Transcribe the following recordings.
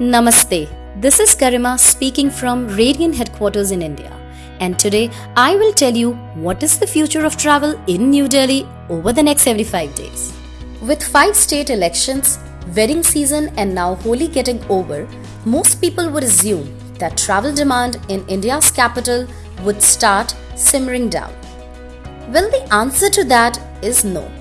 Namaste. This is Karima speaking from Radiant headquarters in India. And today I will tell you what is the future of travel in New Delhi over the next 75 days. With five state elections, wedding season, and now Holi getting over, most people would assume that travel demand in India's capital would start simmering down. Well, the answer to that is no.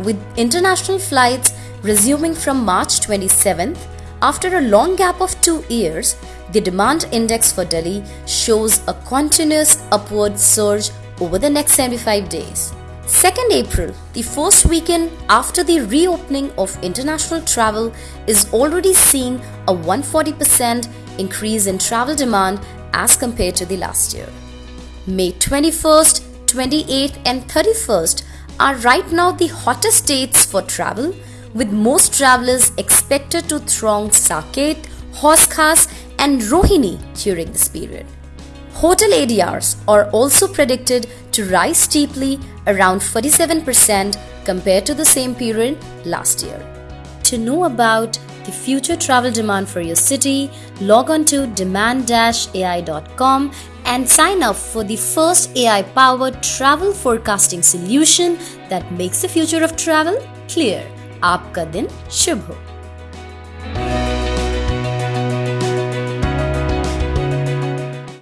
With international flights resuming from March 27th, after a long gap of two years, the demand index for Delhi shows a continuous upward surge over the next 75 days. 2nd April, the first weekend after the reopening of international travel, is already seeing a 140% increase in travel demand as compared to the last year. May 21st, 28th, and 31st are right now the hottest dates for travel with most travelers expected to throng Saket, Hauz Khas, and Rohini during this period. Hotel ADRs are also predicted to rise steeply around 47% compared to the same period last year. To know about the future travel demand for your city, log on to demand-ai.com and sign up for the first AI powered travel forecasting solution that makes the future of travel clear. आपका दिन शुभ हो।